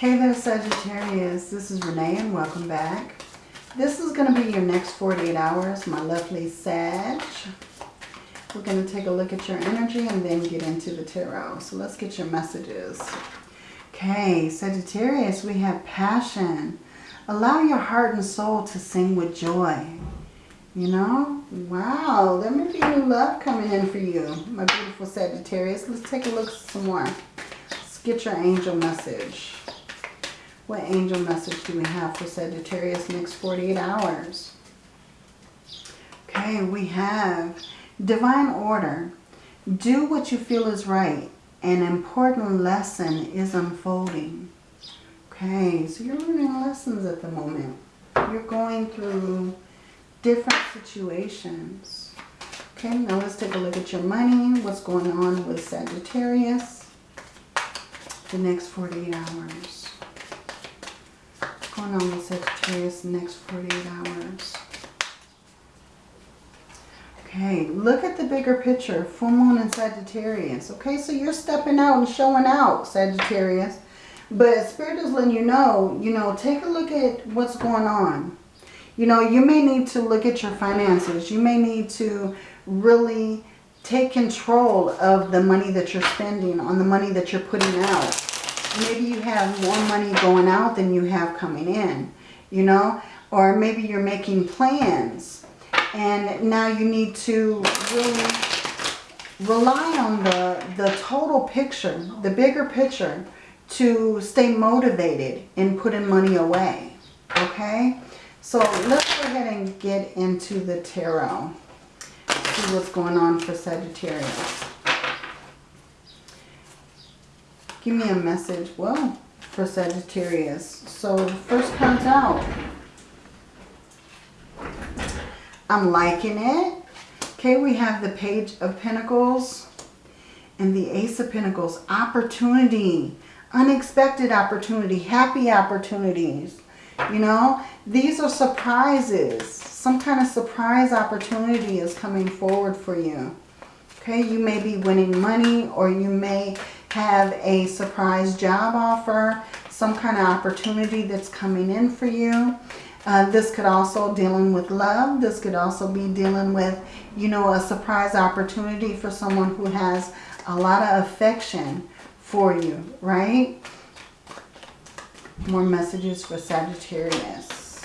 Hey there Sagittarius, this is Renee and welcome back. This is going to be your next 48 hours, my lovely Sag. We're going to take a look at your energy and then get into the tarot. So let's get your messages. Okay, Sagittarius, we have passion. Allow your heart and soul to sing with joy. You know? Wow, there may be new love coming in for you, my beautiful Sagittarius. Let's take a look some more. Let's get your angel message. What angel message do we have for Sagittarius next 48 hours? Okay, we have divine order. Do what you feel is right. An important lesson is unfolding. Okay, so you're learning lessons at the moment. You're going through different situations. Okay, now let's take a look at your money. What's going on with Sagittarius the next 48 hours going on with Sagittarius next 48 hours? Okay, look at the bigger picture. Full moon and Sagittarius. Okay, so you're stepping out and showing out, Sagittarius. But Spirit is letting you know, you know, take a look at what's going on. You know, you may need to look at your finances. You may need to really take control of the money that you're spending, on the money that you're putting out maybe you have more money going out than you have coming in, you know, or maybe you're making plans and now you need to really rely on the, the total picture, the bigger picture to stay motivated in putting money away, okay? So let's go ahead and get into the tarot, see what's going on for Sagittarius. Give me a message. Well, for Sagittarius. So first comes out. I'm liking it. Okay, we have the Page of Pentacles and the Ace of Pentacles. Opportunity. Unexpected opportunity. Happy opportunities. You know, these are surprises. Some kind of surprise opportunity is coming forward for you. Okay, you may be winning money or you may have a surprise job offer, some kind of opportunity that's coming in for you. Uh, this could also dealing with love. This could also be dealing with, you know, a surprise opportunity for someone who has a lot of affection for you, right? More messages for Sagittarius.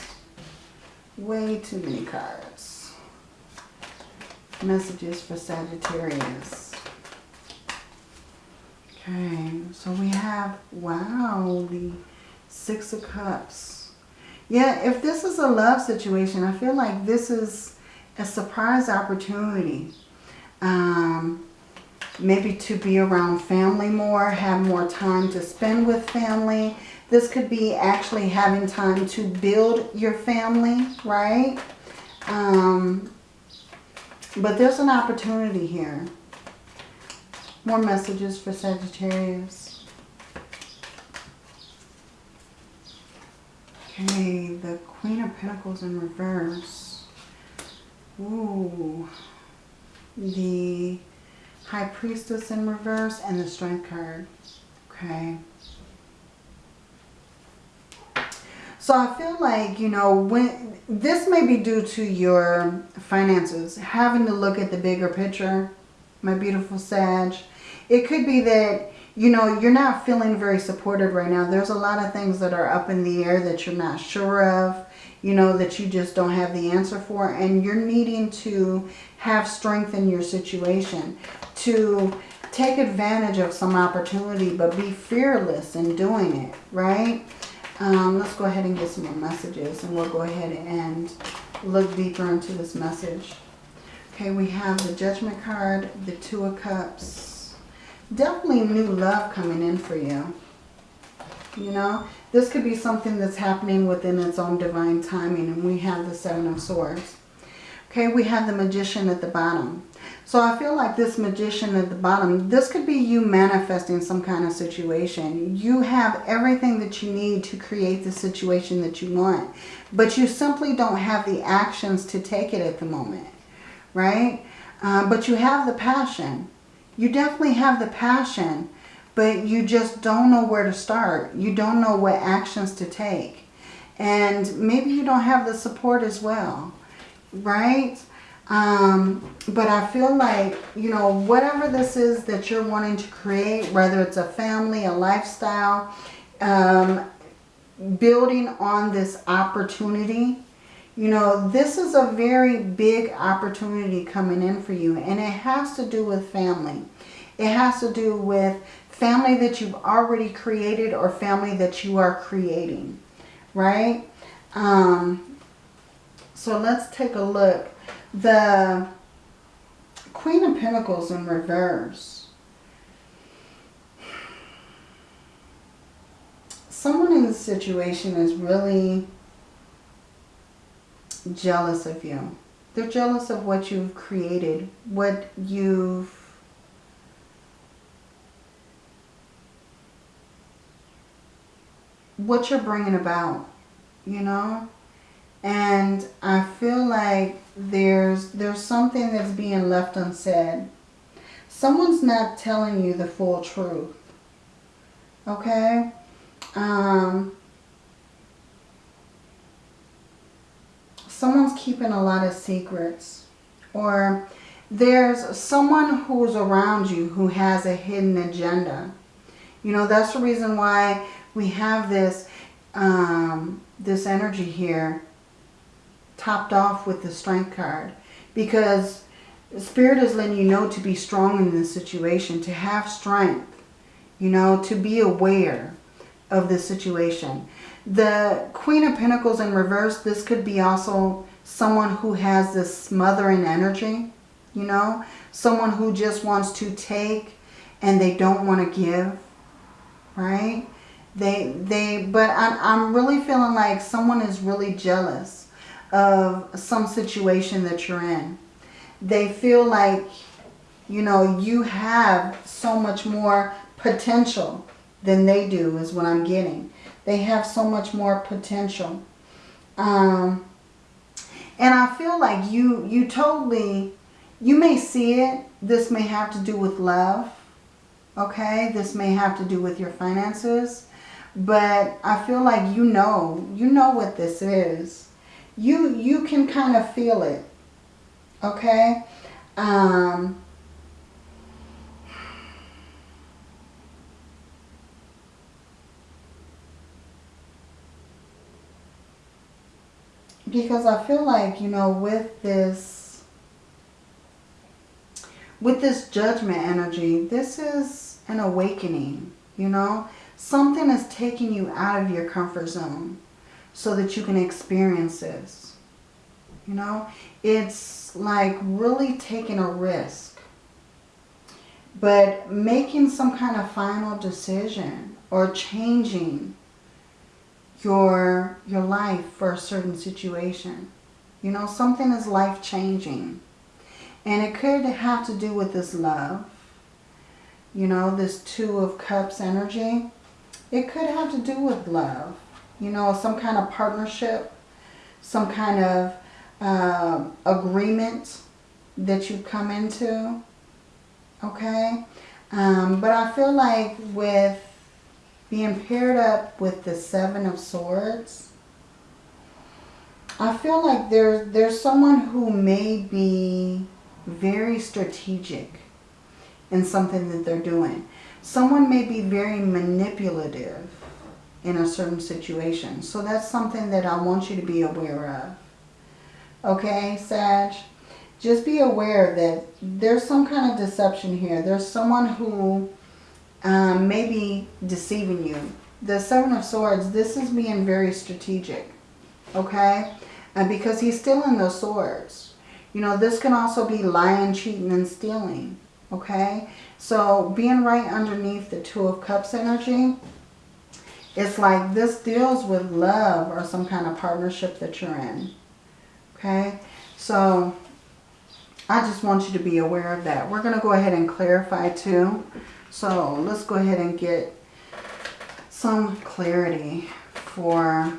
Way too many cards. Messages for Sagittarius. Okay, so we have, wow, the Six of Cups. Yeah, if this is a love situation, I feel like this is a surprise opportunity. Um, maybe to be around family more, have more time to spend with family. This could be actually having time to build your family, right? Um, but there's an opportunity here. More messages for Sagittarius. Okay, the Queen of Pentacles in reverse. Ooh. The High Priestess in reverse and the Strength card. Okay. So I feel like, you know, when this may be due to your finances, having to look at the bigger picture, my beautiful Sag. It could be that, you know, you're not feeling very supported right now. There's a lot of things that are up in the air that you're not sure of, you know, that you just don't have the answer for. And you're needing to have strength in your situation to take advantage of some opportunity, but be fearless in doing it, right? Um, let's go ahead and get some more messages and we'll go ahead and look deeper into this message. Okay, we have the Judgment card, the Two of Cups, definitely new love coming in for you. You know, this could be something that's happening within its own divine timing. And we have the Seven of Swords. Okay, we have the Magician at the bottom. So I feel like this Magician at the bottom, this could be you manifesting some kind of situation. You have everything that you need to create the situation that you want. But you simply don't have the actions to take it at the moment. Right? Uh, but you have the passion. You definitely have the passion, but you just don't know where to start. You don't know what actions to take. And maybe you don't have the support as well, right? Um, but I feel like, you know, whatever this is that you're wanting to create, whether it's a family, a lifestyle, um, building on this opportunity, you know, this is a very big opportunity coming in for you. And it has to do with family. It has to do with family that you've already created or family that you are creating, right? Um, so let's take a look. The Queen of Pentacles in reverse. Someone in this situation is really jealous of you. They're jealous of what you've created, what you've what you're bringing about, you know? And I feel like there's there's something that's being left unsaid. Someone's not telling you the full truth. Okay? Um, someone's keeping a lot of secrets. Or there's someone who's around you who has a hidden agenda. You know, that's the reason why we have this, um, this energy here topped off with the strength card. Because Spirit is letting you know to be strong in this situation, to have strength, you know, to be aware of the situation. The Queen of Pentacles in reverse, this could be also someone who has this smothering energy, you know, someone who just wants to take and they don't want to give, right? They, they, but I'm, I'm really feeling like someone is really jealous of some situation that you're in. They feel like, you know, you have so much more potential than they do is what I'm getting. They have so much more potential. Um, and I feel like you, you totally, you may see it. This may have to do with love. Okay. This may have to do with your finances. But I feel like you know, you know what this is. You, you can kind of feel it. Okay. Um, because I feel like, you know, with this, with this judgment energy, this is an awakening, you know. Something is taking you out of your comfort zone so that you can experience this. You know, it's like really taking a risk. But making some kind of final decision or changing your, your life for a certain situation. You know, something is life-changing. And it could have to do with this love. You know, this Two of Cups energy. It could have to do with love. You know, some kind of partnership. Some kind of uh, agreement that you come into. Okay? Um, but I feel like with being paired up with the Seven of Swords, I feel like there's, there's someone who may be very strategic in something that they're doing. Someone may be very manipulative in a certain situation. So that's something that I want you to be aware of. Okay, Sag? Just be aware that there's some kind of deception here. There's someone who um, maybe deceiving you. The Seven of Swords, this is being very strategic, okay? And because he's stealing those swords. You know, this can also be lying, cheating, and stealing, okay? So being right underneath the Two of Cups energy, it's like this deals with love or some kind of partnership that you're in, okay? So I just want you to be aware of that. We're going to go ahead and clarify too. So let's go ahead and get some clarity for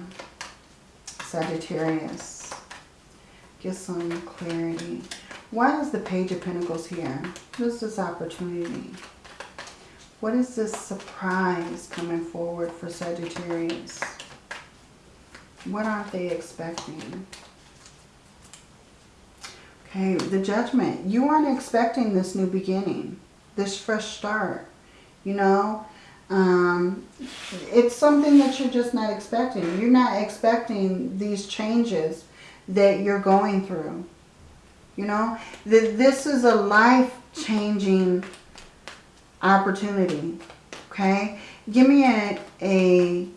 Sagittarius. Get some clarity. Why is the Page of Pentacles here? What is this opportunity? What is this surprise coming forward for Sagittarius? What aren't they expecting? Okay, the judgment. You aren't expecting this new beginning, this fresh start, you know. Um, it's something that you're just not expecting. You're not expecting these changes that you're going through. You know, that this is a life-changing opportunity. Okay, give me a, a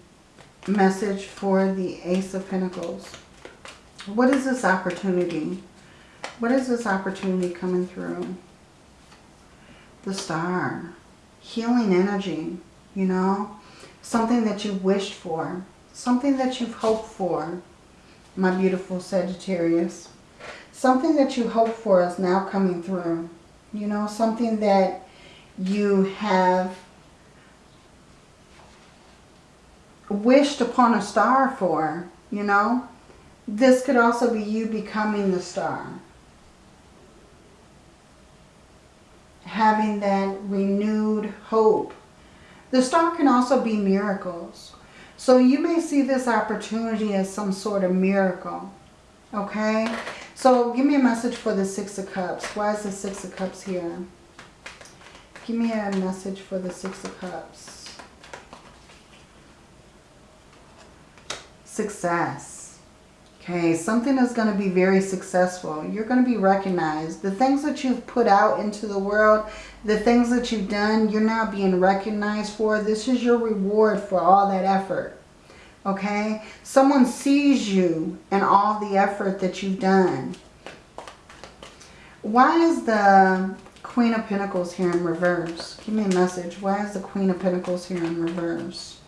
message for the Ace of Pentacles. What is this opportunity? What is this opportunity coming through? The star. Healing energy, you know. Something that you wished for. Something that you've hoped for, my beautiful Sagittarius. Something that you hoped for is now coming through. You know, something that you have wished upon a star for, you know. This could also be you becoming the star. Having that renewed hope. The star can also be miracles. So you may see this opportunity as some sort of miracle. Okay? So give me a message for the Six of Cups. Why is the Six of Cups here? Give me a message for the Six of Cups. Success. Okay, something is going to be very successful. You're going to be recognized. The things that you've put out into the world, the things that you've done, you're now being recognized for. This is your reward for all that effort. Okay? Someone sees you and all the effort that you've done. Why is the Queen of Pentacles here in reverse. Give me a message. Why is the Queen of Pentacles here in reverse?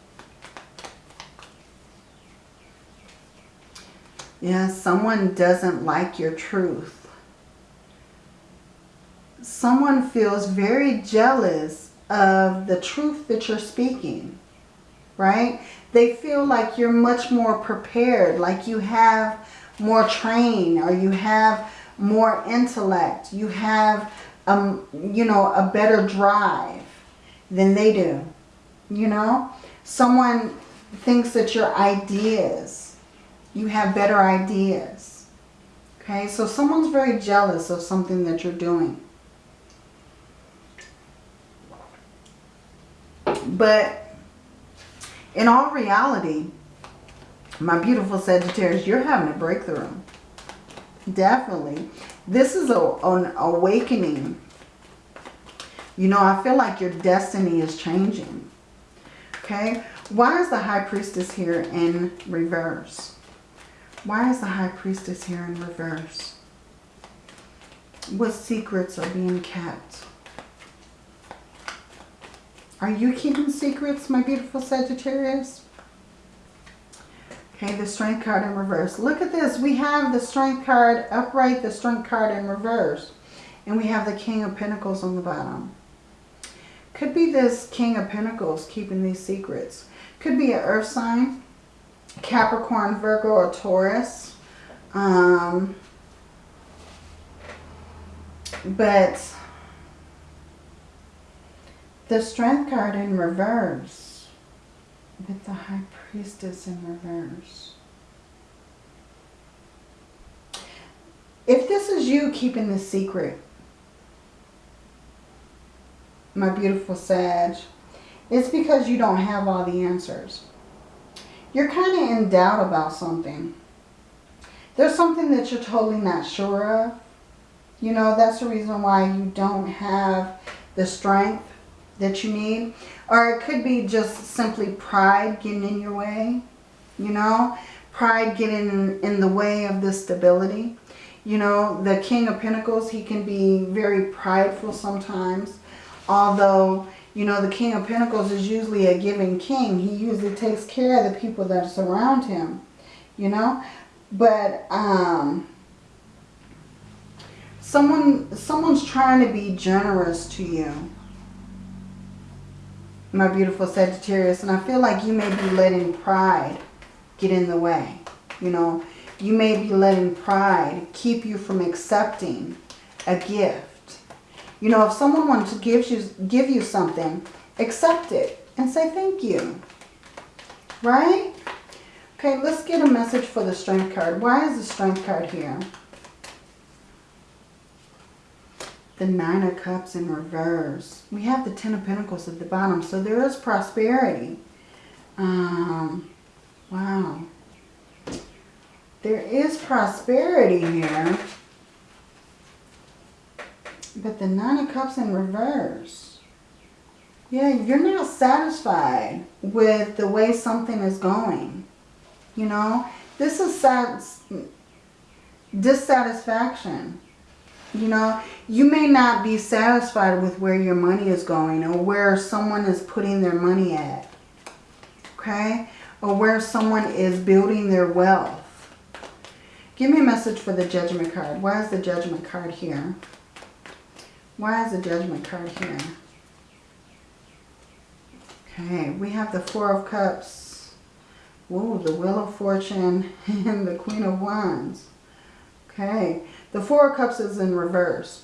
Yeah, someone doesn't like your truth. Someone feels very jealous of the truth that you're speaking, right? They feel like you're much more prepared, like you have more training or you have more intellect. You have um, you know, a better drive than they do. You know, someone thinks that your ideas, you have better ideas. Okay, so someone's very jealous of something that you're doing. But in all reality, my beautiful Sagittarius, you're having a breakthrough. Definitely. This is a, an awakening. You know, I feel like your destiny is changing. Okay. Why is the High Priestess here in reverse? Why is the High Priestess here in reverse? What secrets are being kept? Are you keeping secrets, my beautiful Sagittarius? Okay, the Strength card in reverse. Look at this. We have the Strength card upright, the Strength card in reverse. And we have the King of Pentacles on the bottom. Could be this King of Pentacles keeping these secrets. Could be an earth sign, Capricorn, Virgo, or Taurus. Um, but the Strength card in reverse with the High Priestess in reverse. If this is you keeping the secret, my beautiful Sag, it's because you don't have all the answers. You're kind of in doubt about something. There's something that you're totally not sure of. You know, that's the reason why you don't have the strength that you need. Or it could be just simply pride getting in your way. You know, pride getting in, the way of the stability. You know, the King of Pentacles, he can be very prideful sometimes. Although, you know, the King of Pentacles is usually a giving king. He usually takes care of the people that surround him. You know, but um, someone someone's trying to be generous to you my beautiful Sagittarius. And I feel like you may be letting pride get in the way. You know, you may be letting pride keep you from accepting a gift. You know, if someone wants to give you, give you something, accept it and say thank you. Right? Okay, let's get a message for the Strength card. Why is the Strength card here? The Nine of Cups in reverse. We have the Ten of Pentacles at the bottom. So there is prosperity. Um, wow. There is prosperity here. But the Nine of Cups in reverse. Yeah, you're not satisfied with the way something is going. You know, this is sad, dissatisfaction. You know, you may not be satisfied with where your money is going or where someone is putting their money at. Okay? Or where someone is building their wealth. Give me a message for the Judgment card. Why is the Judgment card here? Why is the Judgment card here? Okay, we have the Four of Cups. Ooh, the Wheel of Fortune and the Queen of Wands. Okay, the Four of Cups is in reverse.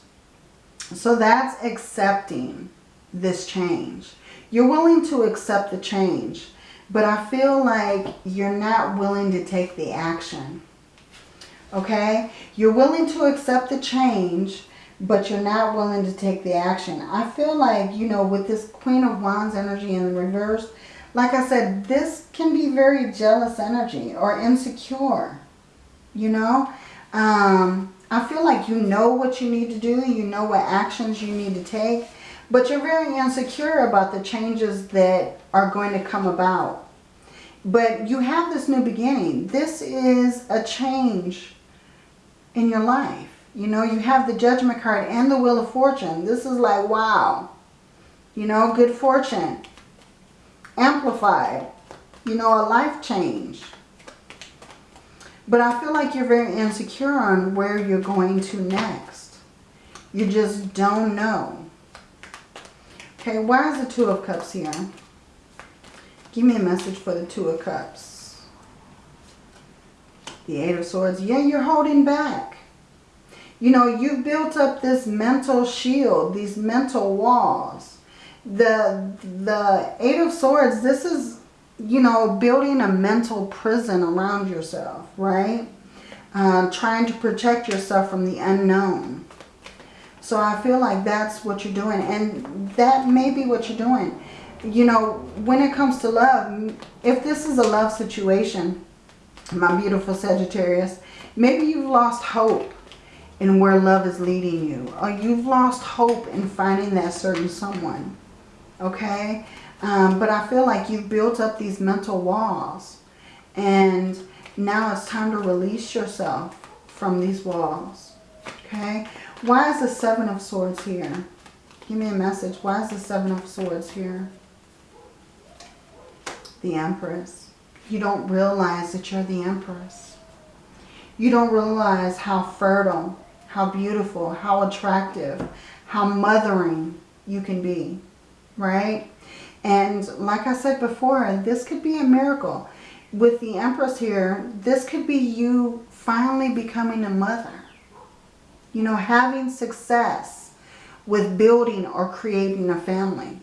So that's accepting this change. You're willing to accept the change, but I feel like you're not willing to take the action. Okay? You're willing to accept the change, but you're not willing to take the action. I feel like, you know, with this Queen of Wands energy in reverse, like I said, this can be very jealous energy or insecure, you know. Um, I feel like you know what you need to do. You know what actions you need to take. But you're very insecure about the changes that are going to come about. But you have this new beginning. This is a change in your life. You know, you have the Judgment card and the Wheel of Fortune. This is like, wow. You know, good fortune. Amplified. You know, a life change. But I feel like you're very insecure on where you're going to next. You just don't know. Okay, why is the Two of Cups here? Give me a message for the Two of Cups. The Eight of Swords. Yeah, you're holding back. You know, you've built up this mental shield, these mental walls. The, the Eight of Swords, this is, you know, building a mental prison around yourself, right? Uh, trying to protect yourself from the unknown. So I feel like that's what you're doing. And that may be what you're doing. You know, when it comes to love, if this is a love situation, my beautiful Sagittarius, maybe you've lost hope in where love is leading you. Or you've lost hope in finding that certain someone. Okay? Um, but I feel like you've built up these mental walls. And now it's time to release yourself from these walls. Okay? Why is the Seven of Swords here? Give me a message. Why is the Seven of Swords here? The Empress. You don't realize that you're the Empress. You don't realize how fertile how beautiful, how attractive, how mothering you can be, right? And like I said before, this could be a miracle. With the Empress here, this could be you finally becoming a mother. You know, having success with building or creating a family.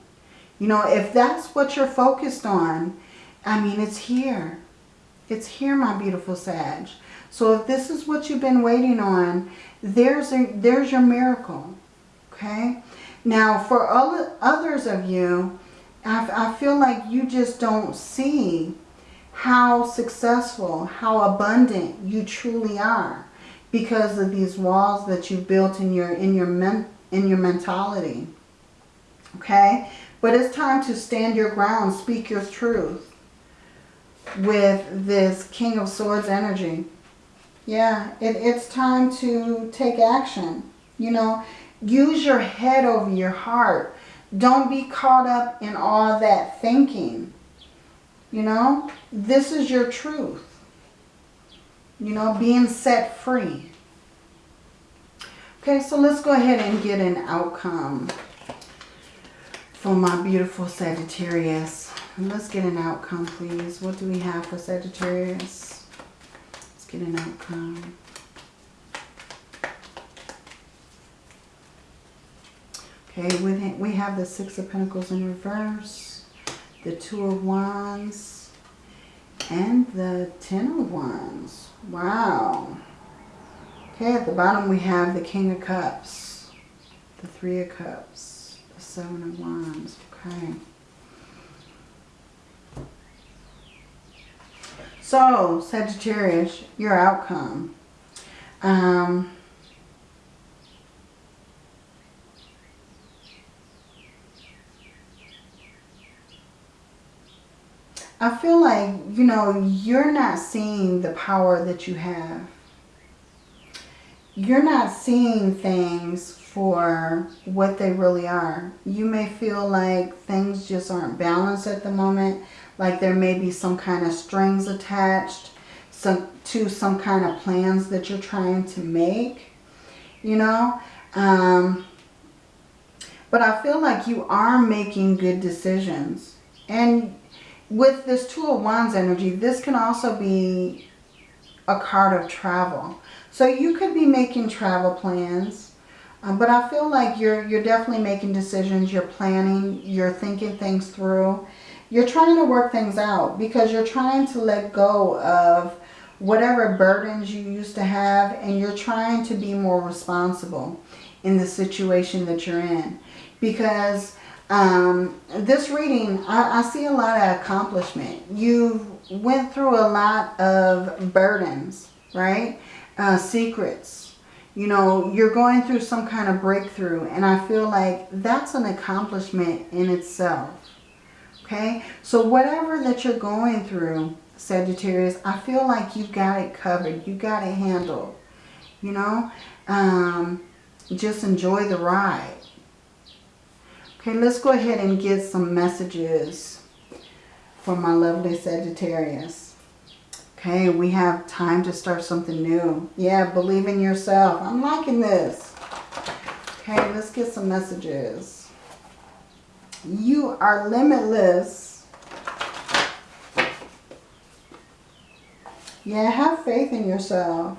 You know, if that's what you're focused on, I mean, it's here. It's here, my beautiful Sag. So if this is what you've been waiting on, there's, a, there's your miracle. Okay? Now, for all others of you, I, I feel like you just don't see how successful, how abundant you truly are because of these walls that you've built in your in your men, in your mentality. Okay? But it's time to stand your ground, speak your truth with this King of Swords energy. Yeah, it, it's time to take action. You know, use your head over your heart. Don't be caught up in all that thinking. You know, this is your truth. You know, being set free. Okay, so let's go ahead and get an outcome for my beautiful Sagittarius. Let's get an outcome, please. What do we have for Sagittarius? Get an outcome. Okay, we have the Six of Pentacles in reverse, the Two of Wands, and the Ten of Wands. Wow. Okay, at the bottom we have the King of Cups, the Three of Cups, the Seven of Wands. Okay. So, Sagittarius, your outcome. Um, I feel like, you know, you're not seeing the power that you have. You're not seeing things for what they really are. You may feel like things just aren't balanced at the moment. Like there may be some kind of strings attached some, to some kind of plans that you're trying to make. You know? Um, but I feel like you are making good decisions. And with this Two of Wands energy, this can also be a card of travel. So you could be making travel plans. Um, but I feel like you're, you're definitely making decisions. You're planning. You're thinking things through. You're trying to work things out because you're trying to let go of whatever burdens you used to have and you're trying to be more responsible in the situation that you're in. Because um, this reading, I, I see a lot of accomplishment. You went through a lot of burdens, right? Uh, secrets. You know, you're going through some kind of breakthrough. And I feel like that's an accomplishment in itself. Okay? So whatever that you're going through, Sagittarius, I feel like you've got it covered. You got it handled. You know? Um, just enjoy the ride. Okay, let's go ahead and get some messages for my lovely Sagittarius. Okay, we have time to start something new. Yeah, believe in yourself. I'm liking this. Okay, let's get some messages. You are limitless. Yeah, have faith in yourself,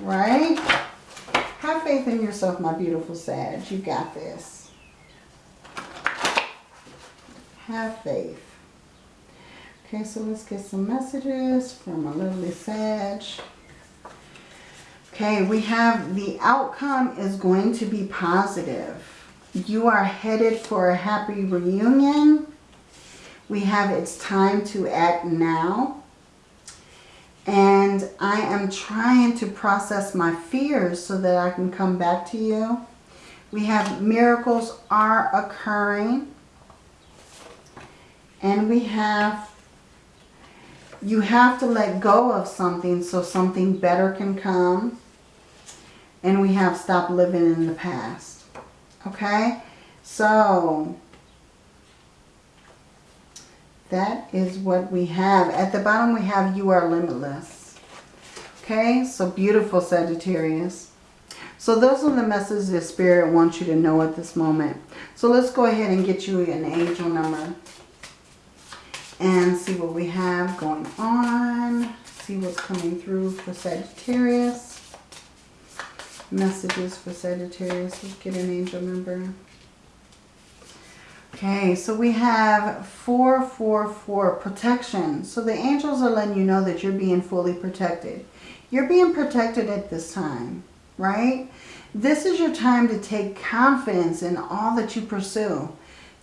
right? Have faith in yourself, my beautiful Sag. You got this. have faith. Okay, so let's get some messages from a lovely Sag. Okay, we have the outcome is going to be positive. You are headed for a happy reunion. We have it's time to act now. And I am trying to process my fears so that I can come back to you. We have miracles are occurring. And we have, you have to let go of something so something better can come. And we have stop living in the past. Okay? So, that is what we have. At the bottom we have you are limitless. Okay? So beautiful Sagittarius. So those are the messages the Spirit wants you to know at this moment. So let's go ahead and get you an angel number and see what we have going on. See what's coming through for Sagittarius. Messages for Sagittarius. Let's get an angel number. Okay, so we have 444 protection. So the angels are letting you know that you're being fully protected. You're being protected at this time, right? This is your time to take confidence in all that you pursue.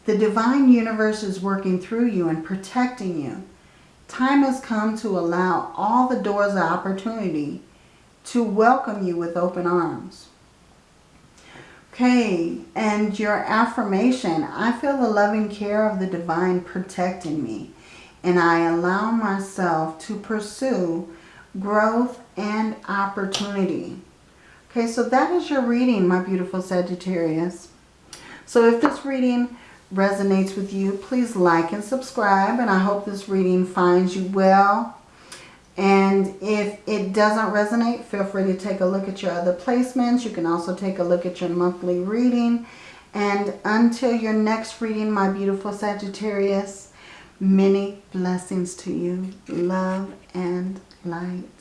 The divine universe is working through you and protecting you. Time has come to allow all the doors of opportunity to welcome you with open arms. Okay, and your affirmation, I feel the loving care of the divine protecting me. And I allow myself to pursue growth and opportunity. Okay, so that is your reading, my beautiful Sagittarius. So if this reading resonates with you, please like and subscribe. And I hope this reading finds you well. And if it doesn't resonate, feel free to take a look at your other placements. You can also take a look at your monthly reading. And until your next reading, my beautiful Sagittarius, many blessings to you. Love and light.